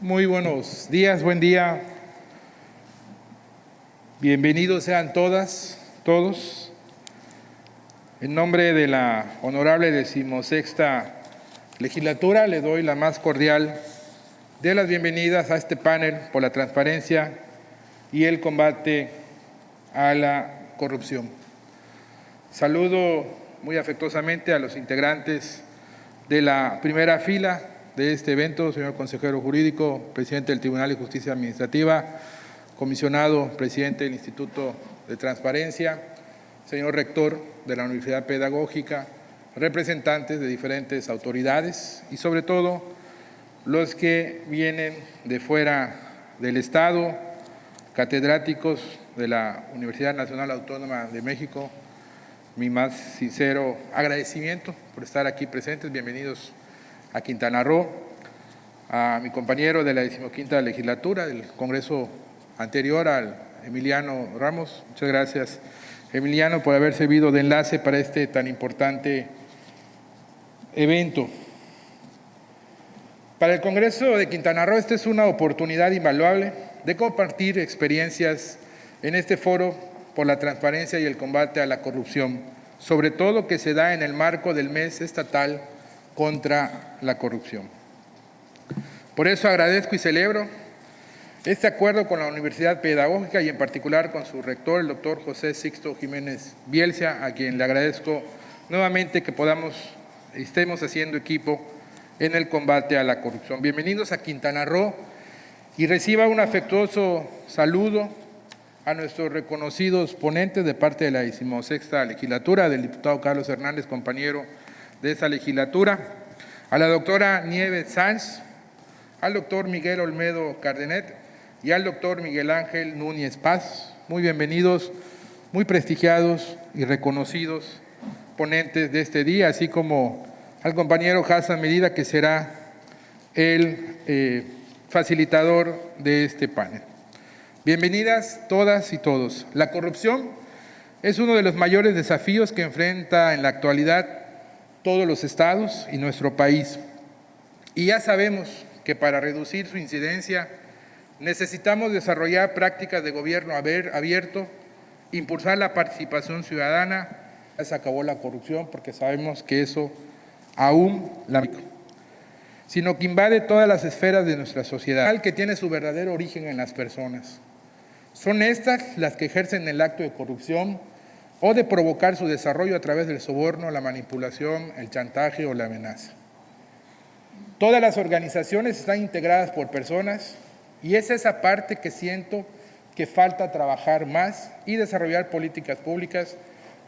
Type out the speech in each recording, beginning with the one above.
Muy buenos días, buen día. Bienvenidos sean todas, todos. En nombre de la honorable decimosexta legislatura le doy la más cordial de las bienvenidas a este panel por la transparencia y el combate a la corrupción. Saludo muy afectuosamente a los integrantes de la primera fila de este evento, señor consejero jurídico, presidente del Tribunal de Justicia Administrativa, comisionado, presidente del Instituto de Transparencia, señor rector de la Universidad Pedagógica, representantes de diferentes autoridades y sobre todo los que vienen de fuera del Estado, catedráticos de la Universidad Nacional Autónoma de México, mi más sincero agradecimiento por estar aquí presentes. Bienvenidos a Quintana Roo, a mi compañero de la decimoquinta legislatura del Congreso anterior, al Emiliano Ramos. Muchas gracias, Emiliano, por haber servido de enlace para este tan importante evento. Para el Congreso de Quintana Roo, esta es una oportunidad invaluable de compartir experiencias en este foro por la transparencia y el combate a la corrupción, sobre todo que se da en el marco del mes estatal contra la corrupción. Por eso agradezco y celebro este acuerdo con la Universidad Pedagógica y en particular con su rector, el doctor José Sixto Jiménez Bielcia, a quien le agradezco nuevamente que podamos, estemos haciendo equipo en el combate a la corrupción. Bienvenidos a Quintana Roo y reciba un afectuoso saludo a nuestros reconocidos ponentes de parte de la decimosexta legislatura, del diputado Carlos Hernández, compañero de esa legislatura, a la doctora Nieves Sanz, al doctor Miguel Olmedo Cardenet y al doctor Miguel Ángel Núñez Paz. Muy bienvenidos, muy prestigiados y reconocidos ponentes de este día, así como al compañero Hassan Medida, que será el eh, facilitador de este panel. Bienvenidas todas y todos. La corrupción es uno de los mayores desafíos que enfrenta en la actualidad todos los estados y nuestro país. Y ya sabemos que para reducir su incidencia necesitamos desarrollar prácticas de gobierno abierto, impulsar la participación ciudadana. Ya se acabó la corrupción porque sabemos que eso aún la sino que invade todas las esferas de nuestra sociedad, que tiene su verdadero origen en las personas. Son estas las que ejercen el acto de corrupción o de provocar su desarrollo a través del soborno, la manipulación, el chantaje o la amenaza. Todas las organizaciones están integradas por personas y es esa parte que siento que falta trabajar más y desarrollar políticas públicas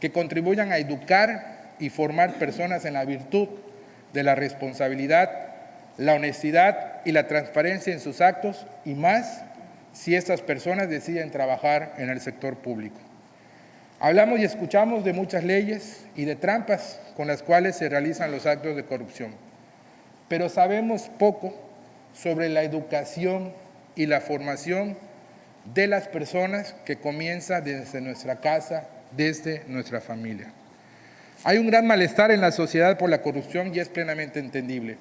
que contribuyan a educar y formar personas en la virtud de la responsabilidad, la honestidad y la transparencia en sus actos y más si estas personas deciden trabajar en el sector público. Hablamos y escuchamos de muchas leyes y de trampas con las cuales se realizan los actos de corrupción, pero sabemos poco sobre la educación y la formación de las personas que comienza desde nuestra casa, desde nuestra familia. Hay un gran malestar en la sociedad por la corrupción y es plenamente entendible.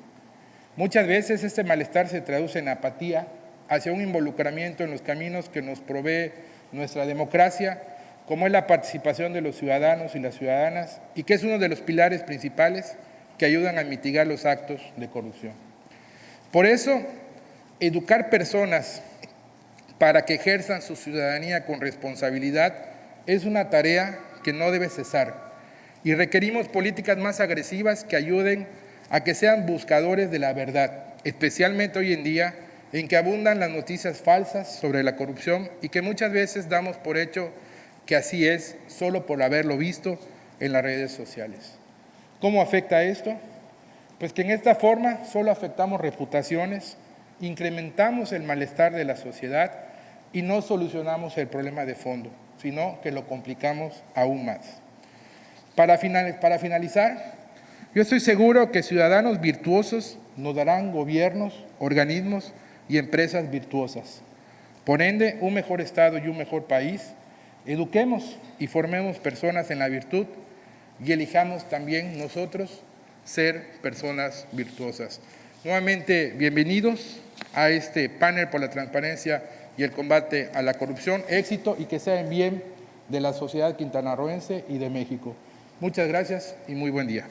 Muchas veces este malestar se traduce en apatía, hacia un involucramiento en los caminos que nos provee nuestra democracia, como es la participación de los ciudadanos y las ciudadanas, y que es uno de los pilares principales que ayudan a mitigar los actos de corrupción. Por eso, educar personas para que ejerzan su ciudadanía con responsabilidad es una tarea que no debe cesar y requerimos políticas más agresivas que ayuden a que sean buscadores de la verdad, especialmente hoy en día en que abundan las noticias falsas sobre la corrupción y que muchas veces damos por hecho que así es solo por haberlo visto en las redes sociales. ¿Cómo afecta esto? Pues que en esta forma solo afectamos reputaciones, incrementamos el malestar de la sociedad y no solucionamos el problema de fondo, sino que lo complicamos aún más. Para, finalizar, yo estoy seguro que ciudadanos virtuosos nos darán gobiernos, organismos y empresas virtuosas. Por ende, un mejor Estado y un mejor país, eduquemos y formemos personas en la virtud y elijamos también nosotros ser personas virtuosas. Nuevamente, bienvenidos a este panel por la transparencia y el combate a la corrupción. Éxito y que sea en bien de la sociedad quintanarroense y de México. Muchas gracias y muy buen día.